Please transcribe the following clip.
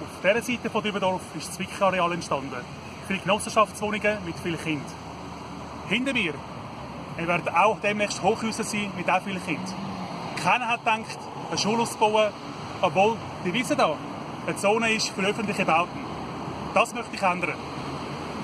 Auf dieser Seite von Dübendorf ist das Zwickerareal entstanden. Viele Genossenschaftswohnungen mit vielen Kindern. Hinter mir werden auch demnächst Hochhäuser sein mit auch vielen Kindern. Keiner hat gedacht, eine Schule auszubauen, obwohl die Wiese hier eine Zone ist für öffentliche Bauten. Das möchte ich ändern.